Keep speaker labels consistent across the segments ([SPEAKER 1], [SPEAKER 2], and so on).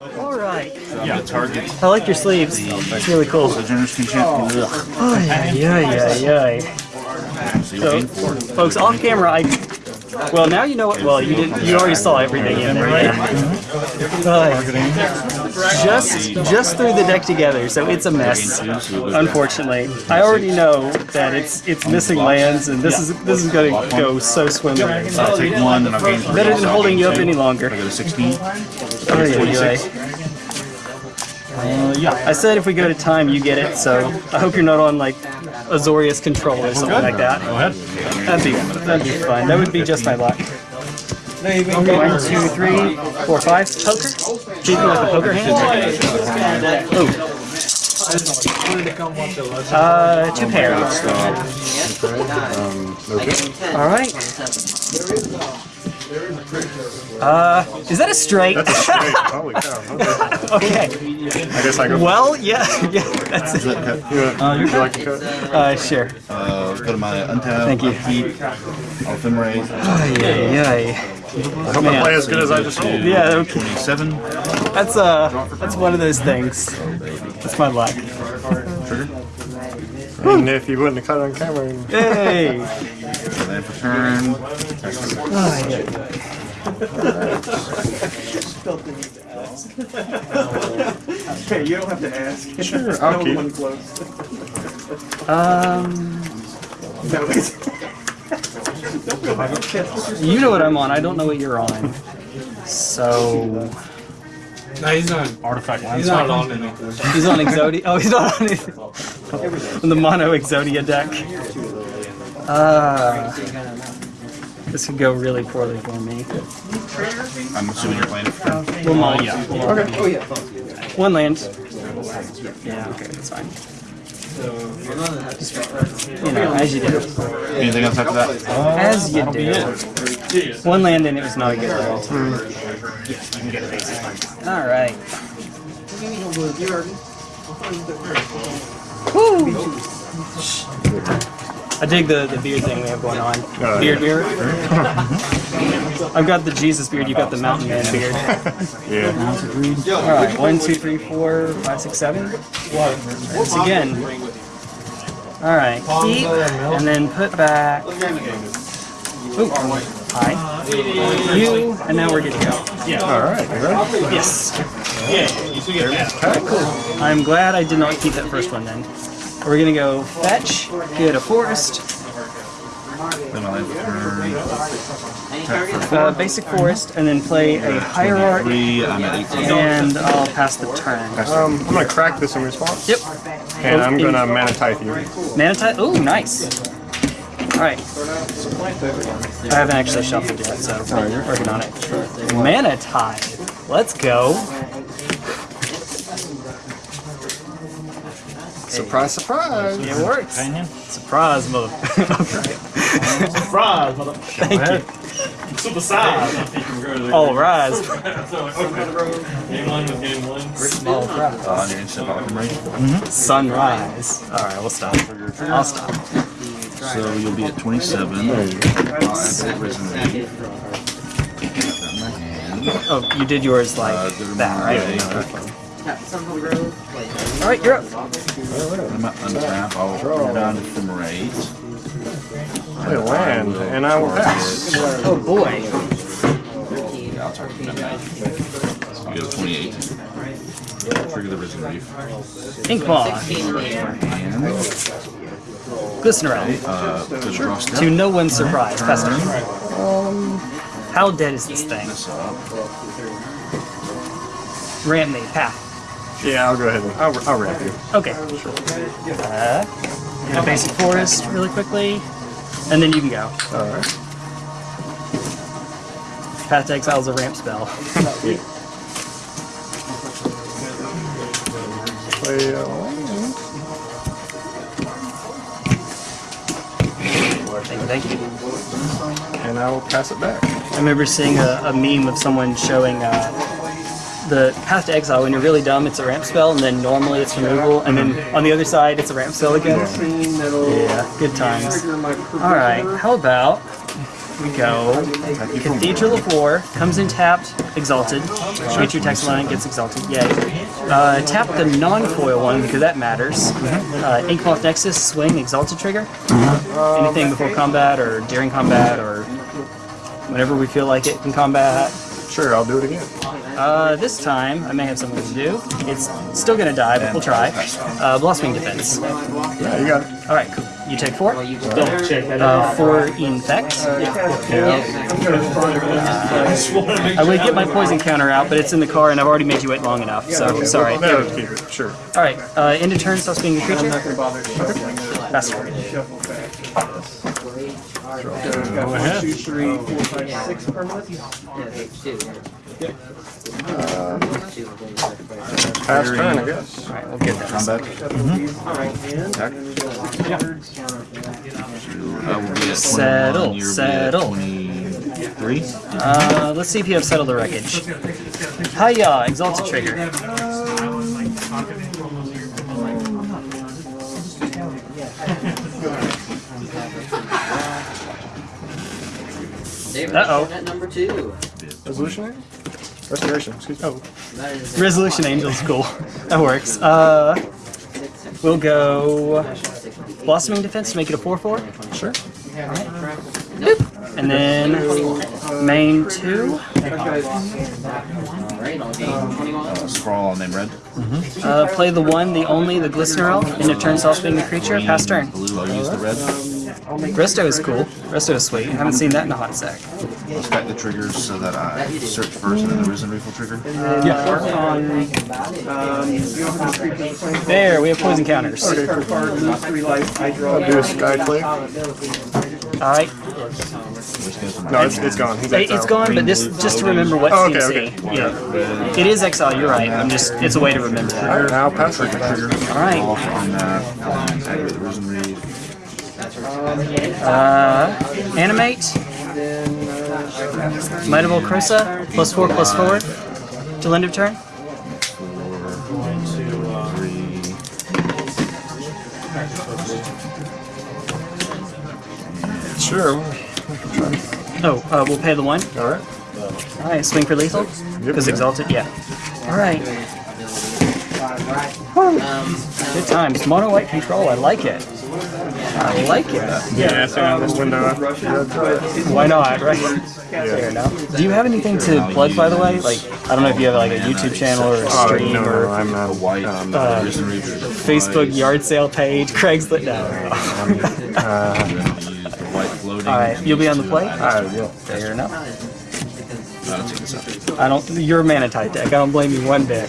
[SPEAKER 1] Alright.
[SPEAKER 2] Yeah, target.
[SPEAKER 1] I like your sleeves. It's really cool.
[SPEAKER 2] Sojourners can champion.
[SPEAKER 1] Oh, yeah, yeah, yeah.
[SPEAKER 2] So you're paying for it.
[SPEAKER 1] Folks, off camera, I. Well, now you know what. Well, you did. You already saw everything in there, right? Uh, just, just threw the deck together, so it's a mess. Unfortunately, I already know that it's it's missing lands, and this is this is going to go so swimmingly.
[SPEAKER 2] I'll take one, I'll gain three.
[SPEAKER 1] Better than holding you up any longer.
[SPEAKER 2] I go to 16.
[SPEAKER 1] Oh, yeah. Uh, yeah, I said if we go to time, you get it. So I hope you're not on like Azorius control or something like that.
[SPEAKER 3] Go ahead.
[SPEAKER 1] That'd be that'd be fun. That would be just my luck. One, two, three, four, five. Poker. Keeping with the poker hand. Oh. Uh, two pairs. All right. Uh, is that a straight?
[SPEAKER 3] Straight. Holy cow. Okay.
[SPEAKER 1] okay.
[SPEAKER 3] I guess I go.
[SPEAKER 1] Well, yeah, yeah, that's it.
[SPEAKER 3] You, would you like to cut?
[SPEAKER 1] Uh, sure.
[SPEAKER 2] Uh, go to my untap.
[SPEAKER 1] Thank you.
[SPEAKER 2] Upkeep. Ephemerate.
[SPEAKER 1] Yeah, yeah.
[SPEAKER 3] I hope I play as good as I just rolled.
[SPEAKER 1] Yeah, okay.
[SPEAKER 2] 27.
[SPEAKER 1] That's uh, that's one of those things. That's my luck.
[SPEAKER 2] Trigger.
[SPEAKER 3] And if you wouldn't have cut it on camera,
[SPEAKER 1] Hey.
[SPEAKER 2] Land for turn.
[SPEAKER 1] Hey, you don't have to ask.
[SPEAKER 3] sure, I'll keep.
[SPEAKER 1] Um. you know what I'm on. I don't know what you're on. So
[SPEAKER 4] No, he's not.
[SPEAKER 3] Artifact
[SPEAKER 4] He's not on anything.
[SPEAKER 1] he's on Exodia. Oh, he's not on anything. On the mono Exodia deck. Uh, this could go really poorly for me.
[SPEAKER 2] I'm assuming you're playing it for turn.
[SPEAKER 1] Well, mine, yeah. Okay. One land. Yeah, okay, that's fine. You know, as you do.
[SPEAKER 2] Anything else after that?
[SPEAKER 1] As you do. One land and it was not a good roll. Alright. Woo! I dig the, the beard thing we have going on.
[SPEAKER 3] Uh,
[SPEAKER 1] Beard beard. I've got the Jesus beard, you've got the mountain man beard.
[SPEAKER 3] Yeah.
[SPEAKER 1] Alright, one, two, three, four, five, six, seven. Once again. Alright, keep, and then put back. Ooh, hi. You, and now we're good to go. Yeah.
[SPEAKER 3] All right. You ready?
[SPEAKER 1] Yes. Yeah. All right, cool. I'm glad I did not keep that first one then. We're gonna go fetch, get a forest,
[SPEAKER 2] Then my land for turn.
[SPEAKER 1] uh, basic forest, and then play a hierarchy,
[SPEAKER 2] Three. I'm at 18.
[SPEAKER 1] and I'll pass the turn.
[SPEAKER 3] Um, I'm gonna crack this in response.
[SPEAKER 1] Yep.
[SPEAKER 3] And I'm gonna mana tithe you.
[SPEAKER 1] Mana Tithe. Oh, nice. Alright. I haven't actually shuffled yet, so we're working on it. Mana Tithe. Let's go.
[SPEAKER 3] Surprise, surprise.
[SPEAKER 1] It works. Surprise, mother.
[SPEAKER 4] Surprise, mother.
[SPEAKER 1] Thank you.
[SPEAKER 4] Super size.
[SPEAKER 1] All rise.
[SPEAKER 4] Game one was game one.
[SPEAKER 2] On your instant ephemerate.
[SPEAKER 1] Sunrise. Alright, we'll stop. I'll stop.
[SPEAKER 2] So you'll be at 27. I'll add that risen reef. Got my hand.
[SPEAKER 1] Oh, you did yours like
[SPEAKER 2] Uh, go to
[SPEAKER 1] that,
[SPEAKER 2] my-
[SPEAKER 1] right? Alright, you're up.
[SPEAKER 2] I'm at untap. I'll turn down ephemerate.
[SPEAKER 3] Play a land, and I will pass.
[SPEAKER 1] Oh boy.
[SPEAKER 2] Yeah, I'll target that night. You go to 28. Trigger the risen reef.
[SPEAKER 1] Inkmoth.
[SPEAKER 2] And
[SPEAKER 1] Glistener
[SPEAKER 2] uh, go to draw step.
[SPEAKER 1] To no one's surprise. Fester. How dead is this thing?
[SPEAKER 2] This up.
[SPEAKER 1] Ramp me. Path.
[SPEAKER 3] Yeah, I'll go ahead and I'll, I'll wrap you.
[SPEAKER 1] Okay. Uh, get a basic forest really quickly, and then you can go.
[SPEAKER 3] All right.
[SPEAKER 1] Path to Exile is a ramp spell.
[SPEAKER 3] Play a
[SPEAKER 1] Thank you, thank you.
[SPEAKER 3] And I will pass it back.
[SPEAKER 1] I remember seeing a, a meme of someone showing uh, the Path to Exile. When you're really dumb, it's a ramp spell, and then normally it's removal, and then on the other side, it's a ramp spell again. Yeah, good times. All right, how about we go. Cathedral of War comes in tapped, exalted. Creature text line gets exalted. Yay. Uh, tap the non-foil one because that matters. Uh, Inkmoth Nexus, swing, exalted trigger. Anything before combat or during combat or whenever we feel like it in combat.
[SPEAKER 3] Sure, I'll do it again.
[SPEAKER 1] Uh, this time, I may have something to do. It's still gonna die, but we'll try. Uh, Blossoming Defense.
[SPEAKER 3] Yeah, you got it.
[SPEAKER 1] Alright, cool. You take four.
[SPEAKER 4] Double check. I
[SPEAKER 1] Uh, four infect. I would get my poison counter out, but it's in the car and I've already made you wait long enough, so sorry.
[SPEAKER 3] That would keep it, sure.
[SPEAKER 1] Alright, uh, end of turn, stops being a creature. I'm not gonna Pass turn.
[SPEAKER 3] Go ahead. Uh, Pass turn, I guess.
[SPEAKER 1] Alright, we'll get that.
[SPEAKER 2] Combat. Attack. I will be at 21,
[SPEAKER 1] Settle,
[SPEAKER 2] you'll be at
[SPEAKER 1] settle.
[SPEAKER 2] Three.
[SPEAKER 1] Uh, let's see if you have settled the wreckage. Hiya, exalted trigger. Uh-oh.
[SPEAKER 5] At number two.
[SPEAKER 3] Resolution? Restoration, excuse me. Oh,
[SPEAKER 1] Resolution Angel's cool. That works. Uh, we'll go Blossoming Defense to make it a 4-4.
[SPEAKER 3] sure.
[SPEAKER 1] And then main 2.
[SPEAKER 5] Alright, I'll be 21.
[SPEAKER 2] Uh, scroll on name red.
[SPEAKER 1] Uh, play the one, the only, the Glistener Elf. End of turn, stops being a creature. Pass turn.
[SPEAKER 2] Blue, I'll use the red.
[SPEAKER 1] Resto is cool. Resto is sweet. Haven't seen that in a hot sec.
[SPEAKER 2] I'll stack the triggers so that I search first and then the Risen Reef will trigger.
[SPEAKER 1] Yeah. There, we have poison counters.
[SPEAKER 3] I'll do a sky flake.
[SPEAKER 1] Alright.
[SPEAKER 3] No, it's, it's gone. He's
[SPEAKER 1] It's
[SPEAKER 3] exiled.
[SPEAKER 1] gone, but this just to remember what
[SPEAKER 3] Oh, okay,
[SPEAKER 1] CMC.
[SPEAKER 3] okay.
[SPEAKER 1] Yeah. It is exile, you're right. I'm just it's a way to remember that.
[SPEAKER 3] Alright, now pass trigger.
[SPEAKER 1] Alright. Uh animate. Might of Old Krosa, plus four plus four. Till end of turn.
[SPEAKER 3] Sure.
[SPEAKER 1] Oh, uh, we'll pay the one.
[SPEAKER 3] Alright.
[SPEAKER 1] Alright, swing for lethal. Because
[SPEAKER 3] Yep.
[SPEAKER 1] exalted, yeah. Alright.
[SPEAKER 5] Um,
[SPEAKER 1] Good times. Mono white control, I like it. I like it.
[SPEAKER 3] Yeah, so on this window. Yeah, try it.
[SPEAKER 1] Why not, right? Fair enough. Do you have anything to plug, by the way? Like, I don't know if you have like a YouTube channel or a
[SPEAKER 3] Oh,
[SPEAKER 1] stream
[SPEAKER 3] no, no,
[SPEAKER 1] or
[SPEAKER 3] I'm not.
[SPEAKER 2] White.
[SPEAKER 3] Um,
[SPEAKER 2] uh, Risen Reef.
[SPEAKER 1] Facebook yard sale page, Craigslist. No.
[SPEAKER 3] uh,
[SPEAKER 2] I'm gonna use the white floating.
[SPEAKER 1] All right, you'll be on the
[SPEAKER 2] two
[SPEAKER 1] plate?
[SPEAKER 2] items.
[SPEAKER 3] I will.
[SPEAKER 1] Fair enough.
[SPEAKER 2] I'll take this out.
[SPEAKER 1] I don't. You're a mana type deck. I don't blame you one bit.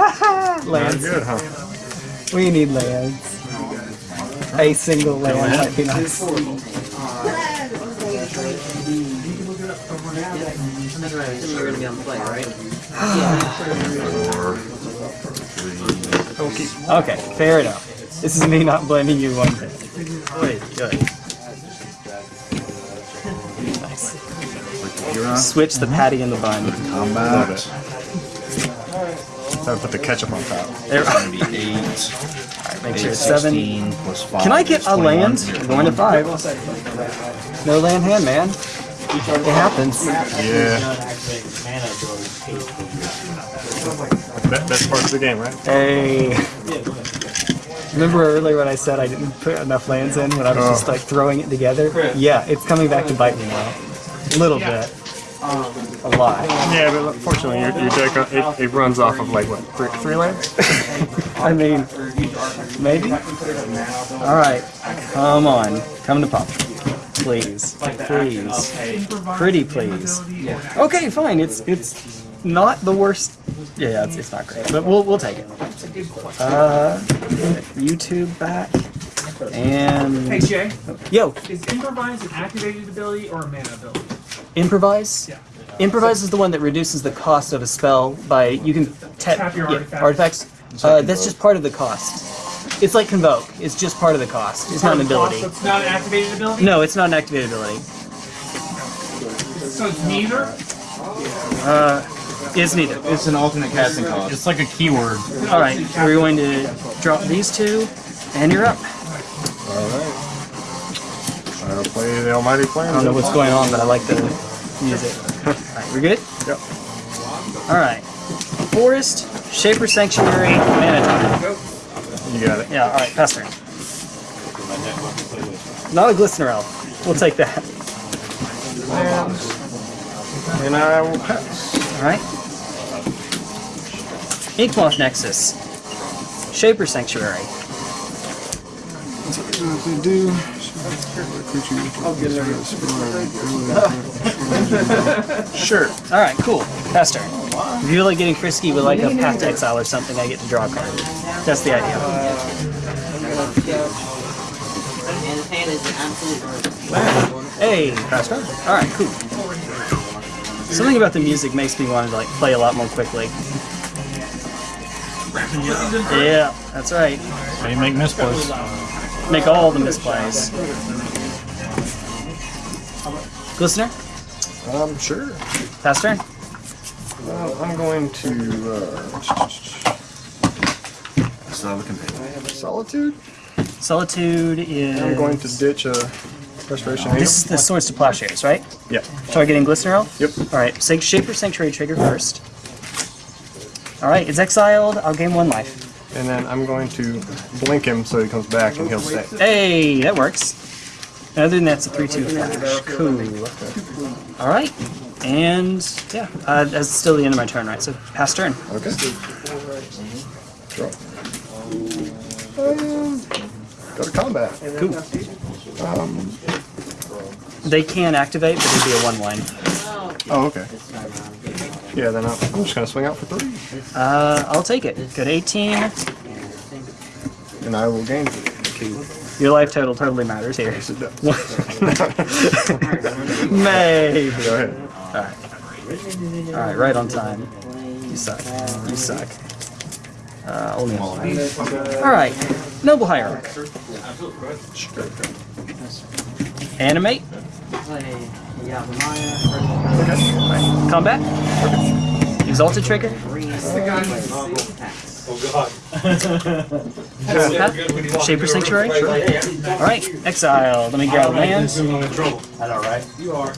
[SPEAKER 1] lands.
[SPEAKER 3] Good, huh?
[SPEAKER 1] We need Lance. A single Lance might be nice.
[SPEAKER 5] you're gonna be on the play, right?
[SPEAKER 2] Four, three.
[SPEAKER 1] Okay, fair enough. This is me not blaming you one bit. Good, good. Nice.
[SPEAKER 2] Click the Huron.
[SPEAKER 1] Switch the patty and the bun.
[SPEAKER 2] Combat.
[SPEAKER 3] I put the ketchup on top.
[SPEAKER 1] There.
[SPEAKER 2] It's gonna be eight.
[SPEAKER 1] Make
[SPEAKER 2] Eight,
[SPEAKER 1] sure it's seven.
[SPEAKER 2] 16 plus five.
[SPEAKER 1] Can I get a land?
[SPEAKER 2] You're
[SPEAKER 1] going to five. No land hand, man. It happens.
[SPEAKER 3] Yeah. That, that's part of the game, right?
[SPEAKER 1] Hey. Remember earlier when I said I didn't put enough lands in when I was just
[SPEAKER 3] Oh.
[SPEAKER 1] like throwing it together? Yeah, it's coming back to bite me now. A little bit. A lot.
[SPEAKER 3] Yeah, but fortunately, your, your deck uh, it, it runs off of like what three, three lands?
[SPEAKER 1] I mean, maybe? Alright. Come on. Come to pop. Please. Please. Pretty please. Okay, fine. It's it's not the worst. Yeah, it's, it's not great. But we'll, we'll take it. Uh, YouTube back. And.
[SPEAKER 6] Hey Jay,
[SPEAKER 1] Yo,
[SPEAKER 6] is improvise an activated ability or a mana ability?
[SPEAKER 1] improvise.
[SPEAKER 6] Yeah.
[SPEAKER 1] Improvise is the one that reduces the cost of a spell by you can tap,
[SPEAKER 6] Tap your
[SPEAKER 1] yeah,
[SPEAKER 6] artifact.
[SPEAKER 1] artifacts. Uh, that's just part of the cost. It's like convoke. It's just part of the cost. It's not an ability.
[SPEAKER 6] So it's not an activated ability?
[SPEAKER 1] No, it's not an activated ability.
[SPEAKER 6] So it's neither?
[SPEAKER 1] Uh, it's neither.
[SPEAKER 2] It's an alternate casting cost.
[SPEAKER 4] It's like a keyword.
[SPEAKER 1] All right, we're going to drop these two, and you're up.
[SPEAKER 3] All play the Almighty plan.
[SPEAKER 1] I don't know what's going on, but I like the music. We're good?
[SPEAKER 3] Yep.
[SPEAKER 1] Alright. Forest, Shaper Sanctuary, Mana Time.
[SPEAKER 3] You got it.
[SPEAKER 1] Yeah, alright, pass turn. Not a Glistener Elf. We'll take that.
[SPEAKER 3] And I will pass.
[SPEAKER 1] Alright. Inkmoth Nexus. Shaper Sanctuary.
[SPEAKER 3] They do. Sure.
[SPEAKER 1] Alright, cool. Pass turn. If you feel like getting frisky with like a Path to Exile or something, I get to draw a card. That's the idea.
[SPEAKER 5] And his hand is an absolute
[SPEAKER 1] Hey, pass turn. Alright, cool. Something about the music makes me want to like play a lot more quickly. Yeah, that's right.
[SPEAKER 7] So you make misplays.
[SPEAKER 1] Make all the misplays. Glistener?
[SPEAKER 3] Um, sure.
[SPEAKER 1] Pass turn?
[SPEAKER 3] Uh, I'm going to uh,
[SPEAKER 2] Still have a companion.
[SPEAKER 3] Solitude.
[SPEAKER 1] Solitude is.
[SPEAKER 3] I'm going to ditch a Restoration
[SPEAKER 1] This is the Swords to Plowshares, right?
[SPEAKER 3] Yeah.
[SPEAKER 1] Targeting Glistener Elf?
[SPEAKER 3] Yep.
[SPEAKER 1] Alright, Sa- Shaper Sanctuary trigger first. Alright, it's exiled. I'll gain one life.
[SPEAKER 3] And then I'm going to blink him so he comes back and he'll stay.
[SPEAKER 1] Hey, that works. Other than that, it's a 3 2 flash. Cool. Alright. And, yeah, uh, that's still the end of my turn, right? So, pass turn.
[SPEAKER 3] Okay. Draw. Um, go to combat.
[SPEAKER 1] Cool. They can activate, but it'd be a 1 1.
[SPEAKER 3] Oh, okay. Yeah, then I'm I'm just gonna swing out for three,
[SPEAKER 1] Uh, I'll take it. Good 18.
[SPEAKER 3] and I will gain. two.
[SPEAKER 1] Your life total totally matters here.
[SPEAKER 3] Yes, it does.
[SPEAKER 1] Maybe.
[SPEAKER 3] Go ahead.
[SPEAKER 1] Alright, right on time. You suck. You suck. Uh, only a Alright, Noble Hierarch. Animate. Combat. Exalted Trigger. Path. Shaper Sanctuary. Alright, Exile. Let me grab land.
[SPEAKER 4] I know, right? You are.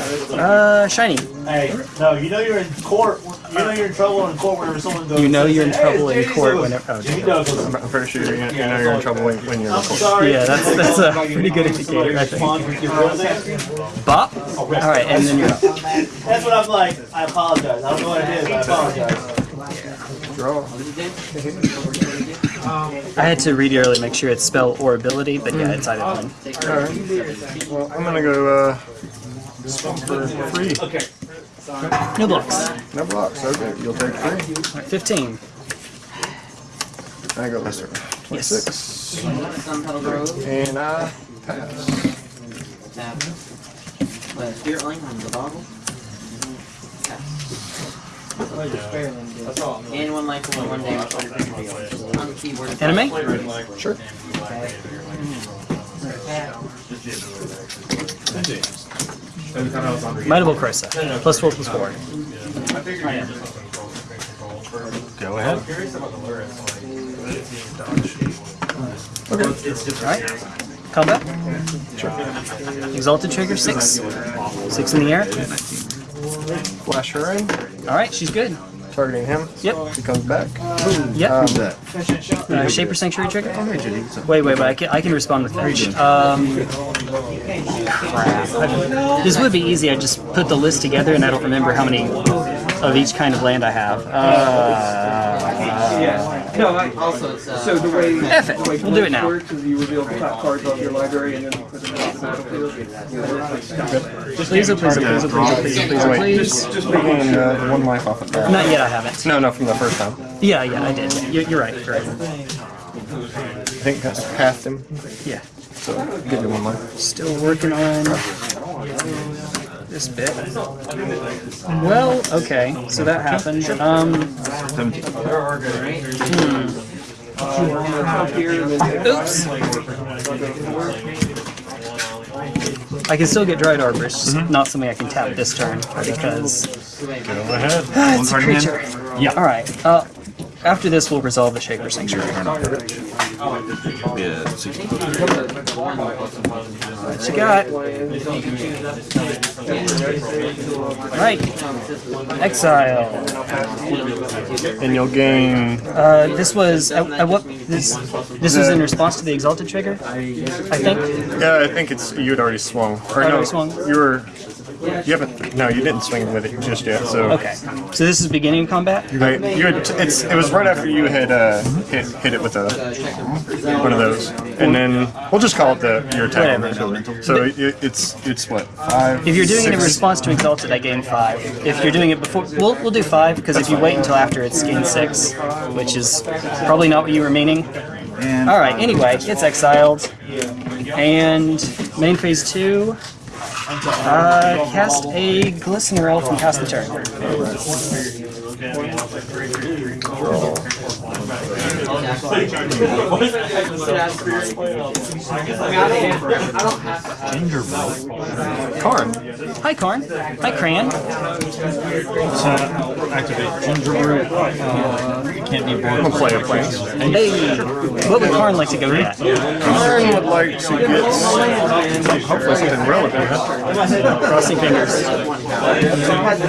[SPEAKER 1] Uh, Shiny.
[SPEAKER 4] Hey, no, you know you're in court. You know you're in trouble in court whenever someone goes.
[SPEAKER 1] You know you're in
[SPEAKER 4] Hey,
[SPEAKER 1] trouble in court whenever. Oh,
[SPEAKER 4] Jimmy
[SPEAKER 1] dear.
[SPEAKER 4] Douglas.
[SPEAKER 3] I'm pretty sure you're, you know you're in trouble when, when you're
[SPEAKER 4] I'm
[SPEAKER 3] recording.
[SPEAKER 4] sorry.
[SPEAKER 1] Yeah, that's- that's a pretty good indicator, I think.
[SPEAKER 4] Respond with your real name.
[SPEAKER 1] Bop. Alright, and then you're up.
[SPEAKER 4] That's what I'm like. I apologize. I don't know what it is. I apologize.
[SPEAKER 3] Draw.
[SPEAKER 1] I had to read early, make sure it's spell or ability, but yeah, it's either one.
[SPEAKER 3] Alright. Well, I'm gonna go uh, swing for three.
[SPEAKER 4] Okay.
[SPEAKER 1] No blocks.
[SPEAKER 3] No blocks. Okay, you'll take three.
[SPEAKER 1] Alright, 15.
[SPEAKER 3] I go Lester.
[SPEAKER 1] Yes.
[SPEAKER 3] 26.
[SPEAKER 5] Sunpetal Grove.
[SPEAKER 3] And I pass.
[SPEAKER 5] Tap. Spirit Link on the boggle. And one life for one damage on the On the keyboard.
[SPEAKER 1] Anime?
[SPEAKER 3] Sure.
[SPEAKER 1] Might of Old Krosa. Plus 4 plus 4.
[SPEAKER 7] Go ahead. Okay.
[SPEAKER 1] Alright. Combat. Exalted Trigger, 6. 6 in the air.
[SPEAKER 3] Flash her in.
[SPEAKER 1] Alright, she's good.
[SPEAKER 3] Targeting him.
[SPEAKER 1] Yep.
[SPEAKER 3] He comes back.
[SPEAKER 1] Yep.
[SPEAKER 3] Um,
[SPEAKER 1] Uh, Shaper Sanctuary trigger? Wait, wait, wait. I can, I can respond with fetch. Um, crap. This would be easy. I just put the list together and I don't remember how many of each kind of land I have. Uh,
[SPEAKER 8] Yeah. No, I,
[SPEAKER 5] Also, it's uh,
[SPEAKER 8] so the way,
[SPEAKER 1] F it.
[SPEAKER 8] the way
[SPEAKER 1] We'll do it now.
[SPEAKER 8] works is you reveal the top cards of your library and then put them on the battlefield.
[SPEAKER 1] Just please, please, please, please, please,
[SPEAKER 3] please,
[SPEAKER 1] please.
[SPEAKER 3] just gain uh, one life off of that.
[SPEAKER 1] Not yet, I haven't.
[SPEAKER 3] No, no, from the first time.
[SPEAKER 1] Yeah, yeah, I did. You're, you're right, you're right.
[SPEAKER 3] I think that's halved him.
[SPEAKER 1] Yeah.
[SPEAKER 3] So give him one life.
[SPEAKER 1] Still working on this bit. Well, okay, so that happened. Um, oops. I can still get Dryad Arbor, it's just not something I can tap this turn because
[SPEAKER 7] Go ahead.
[SPEAKER 1] it's a creature. Yeah. All right. Uh, after this, we'll resolve the Shaper Sanctuary.
[SPEAKER 2] Yeah, 60.
[SPEAKER 1] What you got? Right. Exile.
[SPEAKER 3] And you'll gain.
[SPEAKER 1] Uh, this was at, at what this this was in response to the exalted trigger, I think.
[SPEAKER 3] Yeah, I think it's you had already swung. Or no,
[SPEAKER 1] already swung?
[SPEAKER 3] you were. You haven't. No, you didn't swing with it just yet. So.
[SPEAKER 1] Okay. So this is beginning of combat.
[SPEAKER 3] Right, you had, it's, it was right after you had uh, hit, hit it with a, one of those, and then we'll just call it the your attack.
[SPEAKER 1] Whatever.
[SPEAKER 3] So it, it's it's what five.
[SPEAKER 1] If you're doing it in response to exalted, I gain five. If you're doing it before, we'll we'll do five because if you wait until after, it's gain six, which is probably not what you were meaning. All right. Anyway, it's exiled, and main phase two. Uh, cast a glistener elf and cast the turn.
[SPEAKER 3] Karn.
[SPEAKER 1] Hi, Karn. Hi, Cran.
[SPEAKER 7] So activate Gingerbrute. Uh, can't be
[SPEAKER 3] I'm gonna play a plane.
[SPEAKER 1] Hey, what would Karn like to go get?
[SPEAKER 3] Karn would like to get some- hopefully something relevant.
[SPEAKER 1] Crossing fingers.
[SPEAKER 8] had to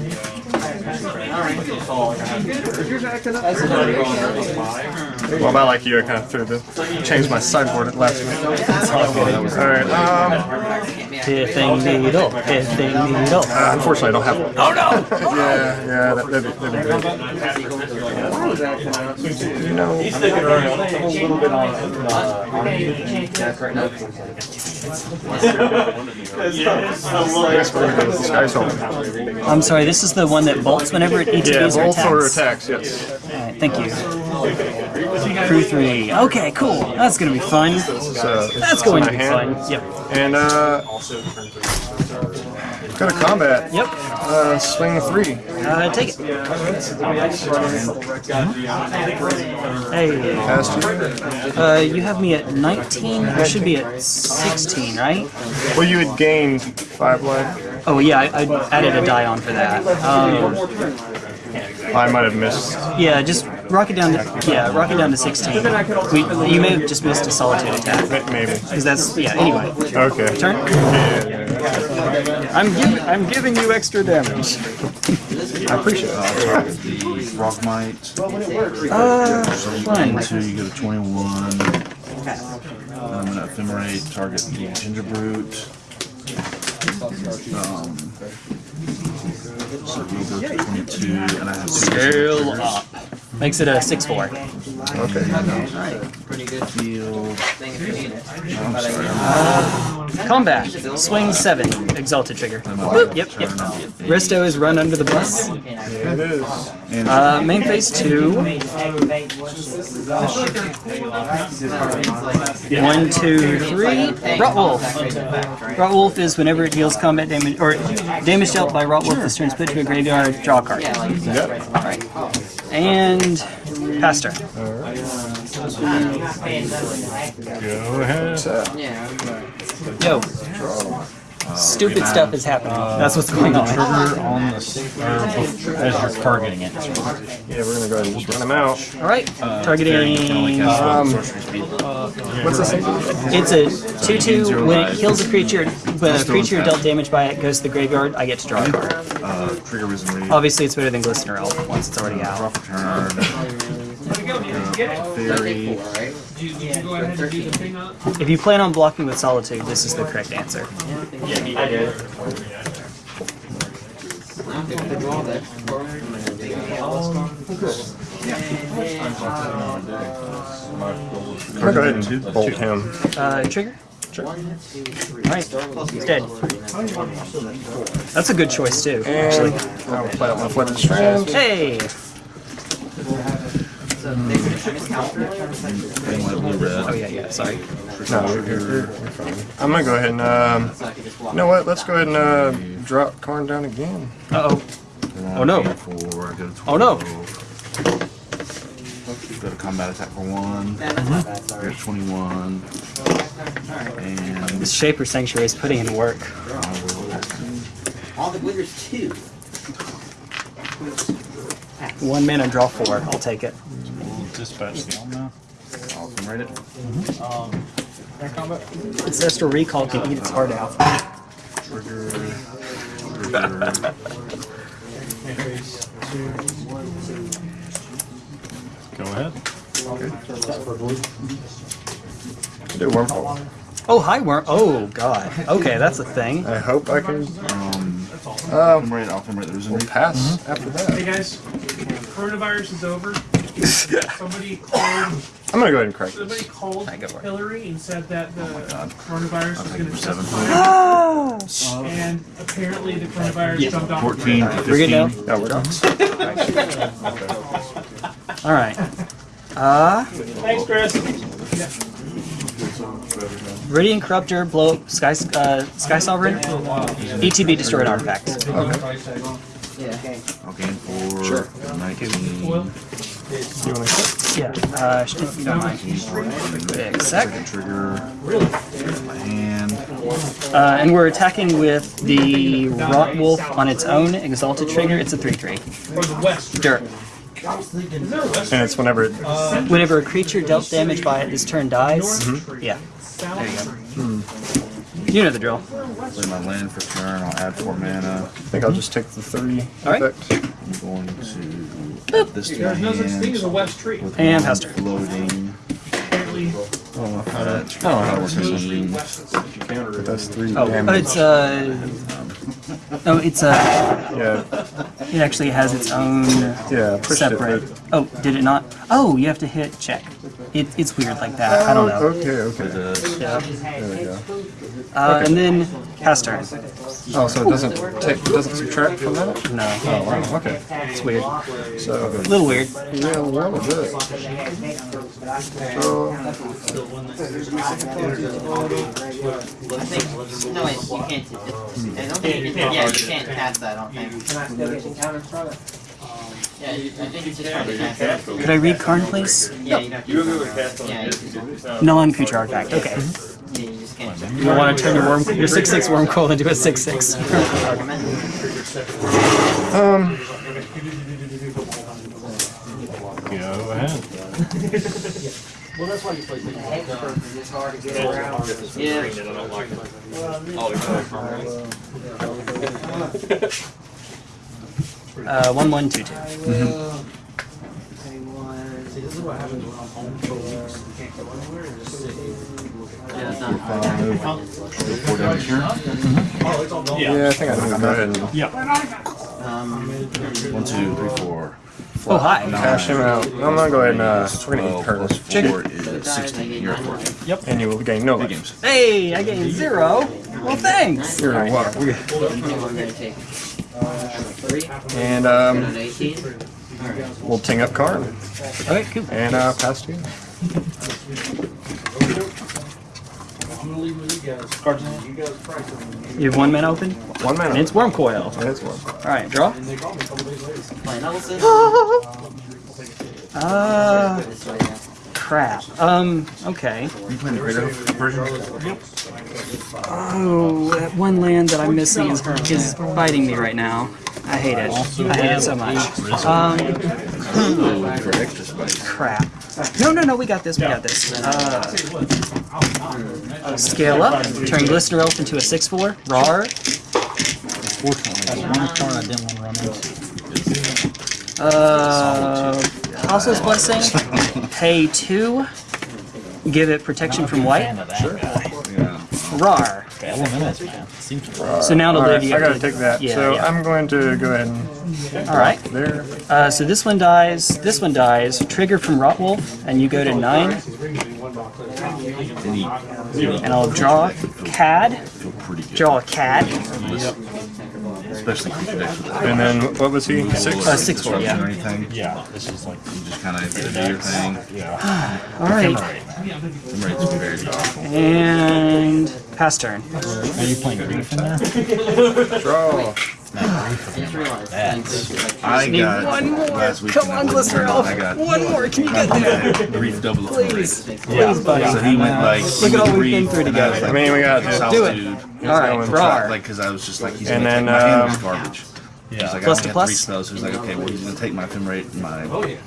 [SPEAKER 8] Is yours acting up?
[SPEAKER 3] Well, about like you, I kind of threw the changed my sideboard at last minute. All right. Um,
[SPEAKER 1] needle. Needle.
[SPEAKER 3] uh, unfortunately, I don't have one. Oh no! yeah, yeah, that, that'd, be, that'd be good.
[SPEAKER 8] I was acting up.
[SPEAKER 3] You know,
[SPEAKER 4] He's sticking around. I'm a little bit on. uh,
[SPEAKER 3] I guess we're gonna go with the Sky's Home.
[SPEAKER 1] I'm sorry, this is the one that bolts whenever each
[SPEAKER 3] Yeah,
[SPEAKER 1] of these are
[SPEAKER 3] both or
[SPEAKER 1] attacks.
[SPEAKER 3] attacks, yes.
[SPEAKER 1] Alright, thank you. Crew 3. Okay, cool. That's gonna be fun.
[SPEAKER 3] So,
[SPEAKER 1] That's going to be
[SPEAKER 3] hand.
[SPEAKER 1] fun. Yep.
[SPEAKER 3] And, uh, go to combat.
[SPEAKER 1] Yep.
[SPEAKER 3] Uh, swing three.
[SPEAKER 1] Uh, take it. Hey.
[SPEAKER 3] Past you.
[SPEAKER 1] Uh, you have me at 19? I should be at 16, right?
[SPEAKER 3] Well, you had gained five life.
[SPEAKER 1] Oh, yeah, I, I added a die on for that. Um,
[SPEAKER 3] I might have missed.
[SPEAKER 1] yeah, just rock it down to, yeah, rock it down to 16. We, you may have just missed a solitude attack.
[SPEAKER 3] Maybe.
[SPEAKER 1] Because that's, yeah, anyway.
[SPEAKER 3] Okay.
[SPEAKER 1] Turn?
[SPEAKER 3] Yeah, yeah, yeah.
[SPEAKER 1] I'm, giv I'm giving you extra damage.
[SPEAKER 3] I appreciate it.
[SPEAKER 2] Uh, target the rock might.
[SPEAKER 1] Uh,
[SPEAKER 2] So you
[SPEAKER 1] fun.
[SPEAKER 2] gain you go to 21. I'm gonna ephemerate, target the Gingerbrute. Um, so you go to 22, and I have two.
[SPEAKER 1] Scale up. Makes it a 6-4.
[SPEAKER 3] Okay.
[SPEAKER 5] Pretty good
[SPEAKER 2] Field.
[SPEAKER 5] thing if you need it.
[SPEAKER 2] I'm sorry.
[SPEAKER 1] Combat. Swing 7. Exalted trigger. Boop. Yep, yep. Resto is run under the bus.
[SPEAKER 3] It is.
[SPEAKER 1] Uh, main phase 2. One, two, three. Rot Wolf. Rotwolf is whenever it deals combat damage, or damage dealt by Rot Wolf this turn is put to a graveyard, draw a card.
[SPEAKER 3] Yep.
[SPEAKER 1] And Pastor.
[SPEAKER 7] Go ahead.
[SPEAKER 5] Yeah.
[SPEAKER 1] Yo. Stupid stuff is happening. That's what's going on.
[SPEAKER 7] Trigger on the s- or bef- as you're targeting it.
[SPEAKER 3] Yeah, we're gonna go ahead and just run them out.
[SPEAKER 1] Alright. Targeting.
[SPEAKER 3] Um,
[SPEAKER 2] sorcery
[SPEAKER 3] what's this?
[SPEAKER 1] It's a 2 2. When it kills a creature, when a creature dealt damage by it goes to the graveyard, I get to draw a card.
[SPEAKER 2] Uh, trigger risen reef.
[SPEAKER 1] Obviously, it's better than Glistener Elf once it's already out.
[SPEAKER 2] For turn. Fairy.
[SPEAKER 5] Right?
[SPEAKER 6] Did you, did you go ahead and do the?
[SPEAKER 1] If you plan on blocking with Solitude, this is the correct answer.
[SPEAKER 5] I don't think the draw that.
[SPEAKER 3] I'm gonna go ahead and bolt him.
[SPEAKER 1] Uh, trigger? Alright, he's dead. That's a good choice too, actually.
[SPEAKER 3] I will play out my flooded strand.
[SPEAKER 1] Hey!
[SPEAKER 2] Green, white, blue, red.
[SPEAKER 1] Oh yeah, yeah, sorry.
[SPEAKER 3] No, you're, you're, you're fine. I'm gonna go ahead and, um, you know what? Let's go ahead and uh, drop Karn down again.
[SPEAKER 1] Uh-oh. Oh, no.
[SPEAKER 2] Four, go to 12.
[SPEAKER 1] Oh, no.
[SPEAKER 2] Go to combat attack for one.
[SPEAKER 5] Yeah, that's not bad, sorry.
[SPEAKER 2] Go to 21. And
[SPEAKER 1] This Shaper Sanctuary is putting in work.
[SPEAKER 5] All the glitters too.
[SPEAKER 1] One mana, draw four. I'll take it.
[SPEAKER 7] Dispatch the Alma.
[SPEAKER 2] I'll come right it.
[SPEAKER 1] Ancestral Recall can eat its heart out.
[SPEAKER 2] Trigger. Trigger.
[SPEAKER 7] Go ahead.
[SPEAKER 3] Do Wurmcoil.
[SPEAKER 1] Oh, hi, worm. Oh, God. Okay, that's a thing.
[SPEAKER 3] I hope I can
[SPEAKER 2] Um,
[SPEAKER 3] um,
[SPEAKER 2] come right. I'll come right. There's a
[SPEAKER 3] we'll pass after
[SPEAKER 6] Hey guys, coronavirus is over. Somebody called.
[SPEAKER 3] I'm gonna go ahead and crack
[SPEAKER 6] Somebody
[SPEAKER 3] this.
[SPEAKER 6] called
[SPEAKER 1] Hi, good work.
[SPEAKER 6] Hillary and said that the
[SPEAKER 2] God.
[SPEAKER 6] coronavirus
[SPEAKER 2] I'll
[SPEAKER 6] was going
[SPEAKER 2] it
[SPEAKER 6] to
[SPEAKER 2] for seven.
[SPEAKER 6] testify, and apparently the coronavirus jumped off.
[SPEAKER 2] 14 to
[SPEAKER 1] We're good now?
[SPEAKER 2] 15.
[SPEAKER 3] No, we're not.
[SPEAKER 1] Alright. Uh,
[SPEAKER 6] Thanks, Chris.
[SPEAKER 1] Radiant Corruptor, blow up Sky, uh, Skysovereign, ETB destroyed artifact.
[SPEAKER 5] Yeah.
[SPEAKER 2] I'll gain four. 19.
[SPEAKER 6] Well,
[SPEAKER 3] You wanna quit?
[SPEAKER 1] Yeah, uh, if you don't mind. Big sec.
[SPEAKER 2] Trigger. My hand.
[SPEAKER 1] Uh, and we're attacking with the Rot Wolf on its own exalted trigger. It's a 3 3.
[SPEAKER 6] or the west.
[SPEAKER 1] Dirt.
[SPEAKER 6] Is there a west?
[SPEAKER 3] And it's whenever it,
[SPEAKER 1] Whenever a creature dealt damage by it this turn dies. Yeah, there you go. You know the drill.
[SPEAKER 2] Play my land for turn. I'll add four mana.
[SPEAKER 3] I think I'll just take the 30
[SPEAKER 1] Alright.
[SPEAKER 3] effect.
[SPEAKER 2] I'm going to add this to
[SPEAKER 6] There's no such thing as a west tree.
[SPEAKER 2] With
[SPEAKER 1] And
[SPEAKER 2] one
[SPEAKER 1] Pastor.
[SPEAKER 2] Floating.
[SPEAKER 6] Apparently,
[SPEAKER 2] Uh,
[SPEAKER 3] Oh, how
[SPEAKER 2] works
[SPEAKER 6] there's no
[SPEAKER 2] in
[SPEAKER 6] west.
[SPEAKER 3] But that's three
[SPEAKER 1] Oh,
[SPEAKER 3] damage.
[SPEAKER 1] it's uh. Oh, it's uh.
[SPEAKER 3] yeah,
[SPEAKER 1] It actually has its own
[SPEAKER 3] yeah, pushed
[SPEAKER 1] separate.
[SPEAKER 3] it.
[SPEAKER 1] Oh, did it not? Oh, you have to hit check. It, it's weird like that. I don't know.
[SPEAKER 3] Okay, okay.
[SPEAKER 1] Yeah.
[SPEAKER 3] There we go.
[SPEAKER 1] Uh, and then pass turn.
[SPEAKER 3] Oh, so it doesn't take, it doesn't subtract from that?
[SPEAKER 1] No,
[SPEAKER 3] Oh, wow, okay.
[SPEAKER 1] it's weird.
[SPEAKER 3] So,
[SPEAKER 1] A little weird.
[SPEAKER 3] yeah, a little bit. So,
[SPEAKER 5] I think, no, wait, you can't. I don't think you can, yeah, you can't cast that, I don't think. Yeah, you- I think it's just trying to cast.
[SPEAKER 1] Could I read Karn, please?
[SPEAKER 5] Yeah, you have to. Yeah, you,
[SPEAKER 1] Non-creature artifact. Okay.
[SPEAKER 5] yeah, you just can't.
[SPEAKER 1] You don't want to turn your worm, your six six Wurmcoil into a six six.
[SPEAKER 3] um,
[SPEAKER 7] Go ahead.
[SPEAKER 5] Yeah.
[SPEAKER 1] Uh, one one two two.
[SPEAKER 5] Yeah, it's not.
[SPEAKER 2] four damage here.
[SPEAKER 3] yeah, I think I'm gonna go ahead and
[SPEAKER 5] Um,
[SPEAKER 2] One, two, three, four.
[SPEAKER 1] Oh hi.
[SPEAKER 3] cash him out. I'm gonna go ahead and, uh, we're gonna eat
[SPEAKER 2] 12
[SPEAKER 3] her.
[SPEAKER 2] plus four is 16. You're at 14.
[SPEAKER 3] And you will gain no
[SPEAKER 2] Big
[SPEAKER 3] life.
[SPEAKER 2] games.
[SPEAKER 1] Hey, I gained zero. Well, thanks.
[SPEAKER 3] You're right. Wow. we-
[SPEAKER 5] I'm gonna three,
[SPEAKER 3] And, um,
[SPEAKER 5] an eighteen.
[SPEAKER 3] we'll ting up Karn.
[SPEAKER 1] Okay, cool.
[SPEAKER 3] And, uh, pass to you.
[SPEAKER 1] You have one man open,
[SPEAKER 3] One man
[SPEAKER 1] and it's Wurmcoil.
[SPEAKER 3] Yeah, it's one.
[SPEAKER 1] All right, draw.
[SPEAKER 5] Play Nelson.
[SPEAKER 1] Uh,
[SPEAKER 5] This way, yeah.
[SPEAKER 1] Crap. Um, okay.
[SPEAKER 2] Are you playing the greater version?
[SPEAKER 1] Oh, that one land that I'm missing is is biting me right now. I hate it. I hate it so much. Um,
[SPEAKER 2] For extra spice.
[SPEAKER 1] crap. No, no, no. We got this. We got this. Uh, scale up. Turn Glistener Elf into a six-four. Rar.
[SPEAKER 7] Fortunately, one card I didn't want to run into.
[SPEAKER 1] Uh, Apostle's Blessing. Pay two. Give it protection from white.
[SPEAKER 7] Fan of that guy.
[SPEAKER 2] Yeah.
[SPEAKER 1] Rar.
[SPEAKER 7] Seems
[SPEAKER 1] So now to live, you
[SPEAKER 3] I gotta take that.
[SPEAKER 1] Yeah,
[SPEAKER 3] so
[SPEAKER 1] yeah.
[SPEAKER 3] I'm going to go ahead and
[SPEAKER 1] All right.
[SPEAKER 3] there.
[SPEAKER 1] Uh, so this one dies. This one dies. Trigger from Rot Wolf, and you go to nine. And I'll draw Cad.
[SPEAKER 2] Feel pretty good.
[SPEAKER 1] Draw a Cad.
[SPEAKER 2] Especially creature decks with that.
[SPEAKER 3] And then what was he? Six.
[SPEAKER 1] Uh, six four, yeah.
[SPEAKER 2] Or anything.
[SPEAKER 7] Yeah, this is like
[SPEAKER 2] You just kind of do your thing.
[SPEAKER 1] All right.
[SPEAKER 2] Them very good.
[SPEAKER 1] And pass turn.
[SPEAKER 7] Are you playing Grief in there?
[SPEAKER 3] Draw.
[SPEAKER 5] I just realized.
[SPEAKER 7] That's-
[SPEAKER 2] I got
[SPEAKER 1] one more.
[SPEAKER 2] last week.
[SPEAKER 1] Come on, Glycerol.
[SPEAKER 2] I got
[SPEAKER 1] One more. Can you get there?
[SPEAKER 2] grief double up
[SPEAKER 1] Please.
[SPEAKER 2] rate.
[SPEAKER 1] Please, buddy.
[SPEAKER 2] So he went like
[SPEAKER 1] Look at all we've
[SPEAKER 2] three,
[SPEAKER 1] been through
[SPEAKER 2] and I was.
[SPEAKER 3] I mean, we got to
[SPEAKER 2] solitude.
[SPEAKER 1] All right.
[SPEAKER 3] going
[SPEAKER 1] Rar.
[SPEAKER 2] Like, because I was just like, he's
[SPEAKER 3] And
[SPEAKER 2] gonna
[SPEAKER 3] then,
[SPEAKER 2] take my
[SPEAKER 3] um,
[SPEAKER 2] is garbage. He's like,
[SPEAKER 1] Plus
[SPEAKER 2] I
[SPEAKER 1] to plus?
[SPEAKER 2] three spells. So he's like, okay, well, he's gonna take my ephemerate and my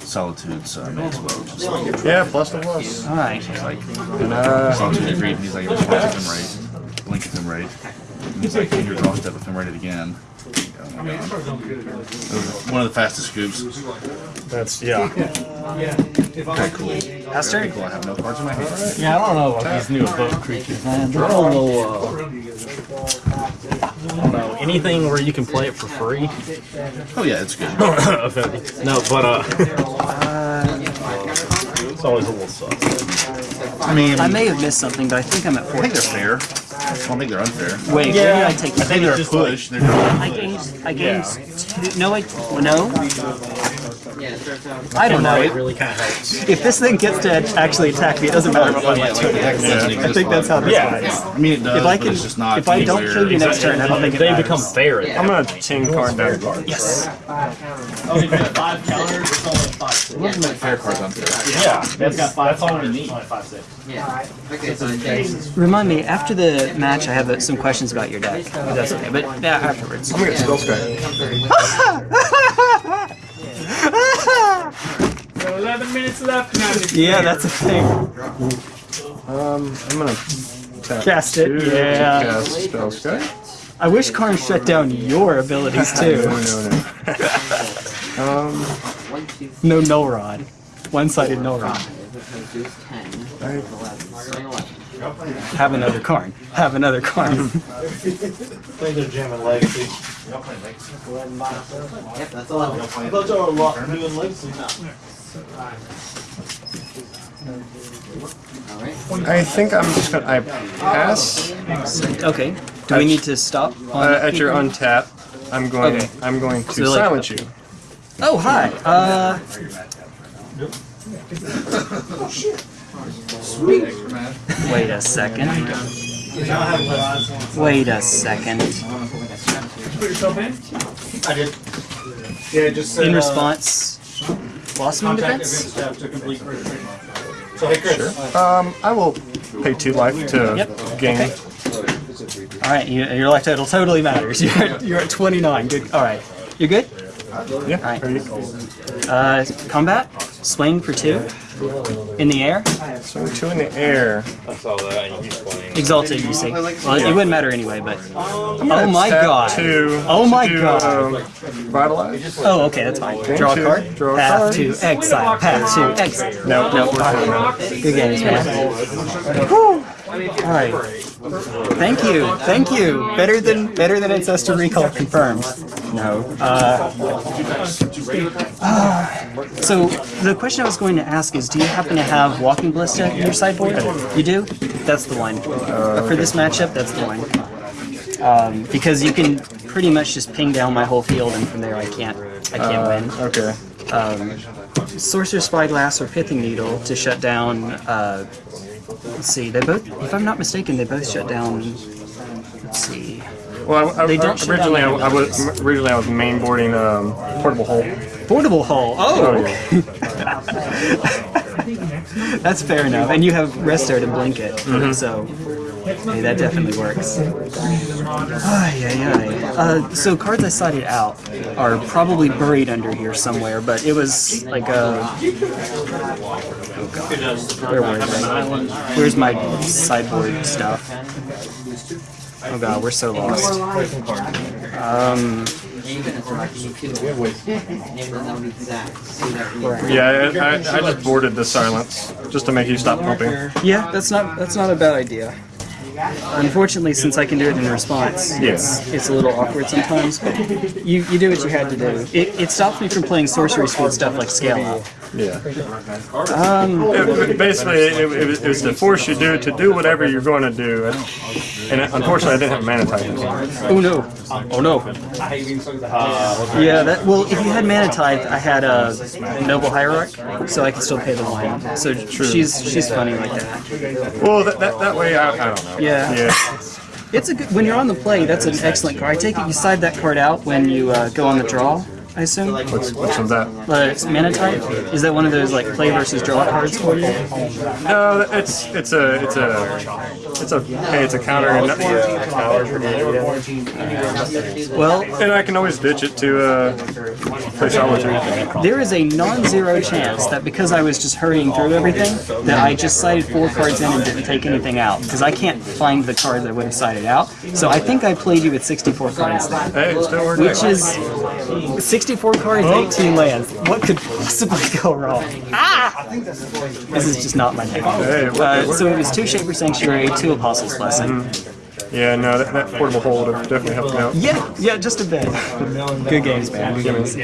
[SPEAKER 2] solitude, so I may as well just like,
[SPEAKER 3] Yeah, plus the plus.
[SPEAKER 1] All right.
[SPEAKER 3] And, uh,
[SPEAKER 2] solitude agreed. And he's like, it was one ephemerate, blink ephemerate. And he's like, in your draw step ephemerate again. Oh my god. It was one of the fastest scoops.
[SPEAKER 3] that's yeah.
[SPEAKER 2] Okay, cool.
[SPEAKER 1] Pass turn.
[SPEAKER 2] Cool. I have no cards in my hand.
[SPEAKER 7] Yeah, I don't know about these new above creatures, man. They're all low, uh, I don't know, anything where you can play it for free.
[SPEAKER 2] Oh yeah, it's good.
[SPEAKER 7] no, but uh, it's always a little sus.
[SPEAKER 2] I mean,
[SPEAKER 1] I
[SPEAKER 2] I
[SPEAKER 1] may have missed something, but I think I'm at
[SPEAKER 2] four.
[SPEAKER 1] I think
[SPEAKER 2] they're fair. I don't think they're unfair.
[SPEAKER 1] Wait, where did I take
[SPEAKER 2] I think they're a push. They're not
[SPEAKER 1] I gained. I gained. Two, no, I. No.
[SPEAKER 5] Yeah, it starts out.
[SPEAKER 1] I don't know.
[SPEAKER 7] It really kind of helps.
[SPEAKER 1] If this thing gets to actually attack me, it doesn't matter what my turn is. I think that's how this
[SPEAKER 7] Yeah.
[SPEAKER 1] works.
[SPEAKER 2] I mean, it does,
[SPEAKER 1] If I
[SPEAKER 2] but
[SPEAKER 1] can,
[SPEAKER 2] it's just not.
[SPEAKER 1] if I don't kill you next turn, I don't think it
[SPEAKER 7] They
[SPEAKER 1] matters.
[SPEAKER 7] become fair.
[SPEAKER 3] I'm gonna tin card down.
[SPEAKER 1] Yes.
[SPEAKER 4] Oh, you got five counters, it's only five.
[SPEAKER 2] It wasn't like fair cards unfair.
[SPEAKER 7] Yeah,
[SPEAKER 4] It's
[SPEAKER 7] that's,
[SPEAKER 4] got five
[SPEAKER 7] that's all we
[SPEAKER 4] counters,
[SPEAKER 7] need.
[SPEAKER 4] it's only five, six.
[SPEAKER 5] Yeah. Okay, so.
[SPEAKER 1] Remind me after the match. I have uh, some questions about your deck. That's okay, but yeah, afterwards.
[SPEAKER 3] I'm gonna get Spellskite.
[SPEAKER 6] So 11 minutes left now.
[SPEAKER 1] yeah, that's a thing.
[SPEAKER 3] Um, I'm gonna tap
[SPEAKER 1] Cast it,
[SPEAKER 3] two
[SPEAKER 1] yeah.
[SPEAKER 3] Cast Spellskite.
[SPEAKER 1] I wish Karn shut down your abilities
[SPEAKER 3] No,
[SPEAKER 1] too.
[SPEAKER 3] no, no. um,
[SPEAKER 5] One,
[SPEAKER 1] No null rod. One-sided null rod.
[SPEAKER 5] three, ten,
[SPEAKER 3] I,
[SPEAKER 5] eleven, eleven.
[SPEAKER 1] Have another Karn. Have another Karn.
[SPEAKER 4] I think they're jamming Legacy.
[SPEAKER 5] Yep, that's eleven.
[SPEAKER 4] I thought y'all were lo- doing Legacy.
[SPEAKER 5] Alright.
[SPEAKER 3] I think I'm just gonna I pass.
[SPEAKER 1] Okay. Do we need to stop on
[SPEAKER 3] Uh, at your untap, I'm going.
[SPEAKER 1] Okay.
[SPEAKER 3] I'm going to
[SPEAKER 1] So, like-
[SPEAKER 3] silence you.
[SPEAKER 1] Oh, hi. Uh. Wait a second. Wait a second.
[SPEAKER 6] Put yourself in.
[SPEAKER 4] I did. Yeah, just said,
[SPEAKER 1] In
[SPEAKER 4] uh,
[SPEAKER 1] response, Blossoming Defense?
[SPEAKER 4] event staff to complete first treatment. So hey Chris.
[SPEAKER 3] Um, I will pay two life to
[SPEAKER 1] Yep.
[SPEAKER 3] gain.
[SPEAKER 1] Okay. All right, you, your life total totally matters. You're at, you're at 29. Good. All right. You're good.
[SPEAKER 3] Yeah.
[SPEAKER 1] Alright.
[SPEAKER 3] Are you,
[SPEAKER 1] Uh, combat. Swing for two. In the air.
[SPEAKER 3] so two in the air.
[SPEAKER 1] Exalted, you see. Well, it wouldn't matter anyway, but. Oh my god.
[SPEAKER 3] Two.
[SPEAKER 1] Oh my
[SPEAKER 3] do,
[SPEAKER 1] god.
[SPEAKER 3] Um, vitalize.
[SPEAKER 1] Oh, okay, that's fine. Draw a card.
[SPEAKER 3] draw a
[SPEAKER 1] Path
[SPEAKER 3] card.
[SPEAKER 1] to exile. Path to exile.
[SPEAKER 3] No,
[SPEAKER 1] No.
[SPEAKER 3] no.
[SPEAKER 1] Good games, man. Whew. All right. Thank you. Thank you. Better than better than Ancestral Recall confirmed. No. Uh, so the question I was going to ask is, do you happen to have walking ballista in your sideboard? You do. That's the one. For this matchup, that's the one. Um, because you can pretty much just ping down my whole field, and from there I can't I can't win
[SPEAKER 3] Okay.
[SPEAKER 1] um, Sorcerer's Spyglass or Pithing Needle to shut down. Uh, let's see, they both, if I'm not mistaken, they both shut down. Let's see.
[SPEAKER 3] Well, I, I,
[SPEAKER 1] They don't
[SPEAKER 3] originally I, I was originally I was mainboarding um, portable hole.
[SPEAKER 1] Portable Hole.
[SPEAKER 3] Oh,
[SPEAKER 1] Oh, that's fair enough. And you have Resto to blink it, so hey, that definitely works. Ay, ay, ay. Uh, so cards I cited out are probably buried under here somewhere, but it was like a. Oh god. Where were they? Where's my sideboard stuff? Oh god, we're so lost. Um,
[SPEAKER 5] Name it as much as you can. Name the number exact. See that we-
[SPEAKER 3] Yeah, I, I, I just boarded the silence just to make you stop pumping.
[SPEAKER 1] yeah, that's not that's not a bad idea. unfortunately, since I can do it in response, it's, it's a little awkward sometimes. But you, you do what you had to do. It, it stops me from playing sorcery speed stuff like scale up.
[SPEAKER 3] Yeah.
[SPEAKER 1] Um,
[SPEAKER 3] It- it- basically, it, it, was- it was to force you do to do whatever you're going to do, and, and unfortunately, I didn't have mana titans.
[SPEAKER 1] oh no! Oh no! Yeah, that. Well, if you had mana tithe, I had a noble hierarch, so I could still pay the one. So she's she's funny like that.
[SPEAKER 3] Well, that, that, that way, I, I don't know.
[SPEAKER 1] Yeah.
[SPEAKER 3] Yeah.
[SPEAKER 1] It's a good when you're on the play. That's an excellent card. I take it you side that card out when you uh, go on the draw. I assume.
[SPEAKER 3] What's, what's with that?
[SPEAKER 1] It's Mana Tithe. Is that one of those like play versus draw cards for you?
[SPEAKER 3] No, it's it's a it's a it's a hey, it's a counter, and,
[SPEAKER 1] Well,
[SPEAKER 3] and I can always ditch it to uh, play solitude.
[SPEAKER 1] there is a non-zero chance that because I was just hurrying through everything, that I just sided four cards in and didn't take anything out because I can't find the card that would have sided out. So I think I played you with 64 cards then.
[SPEAKER 3] Hey, it still works.
[SPEAKER 1] Which is 64 cards, 18 lands. What could possibly go wrong? Ah! This is just not my thing.
[SPEAKER 3] Hey, it worked,
[SPEAKER 1] Uh, so it was two Shaper Sanctuary, two Apostles Blessing.
[SPEAKER 3] Yeah, no, that, that portable hole would have definitely helped me out.
[SPEAKER 1] Yeah, yeah, just a bit. Good games, man. Good games.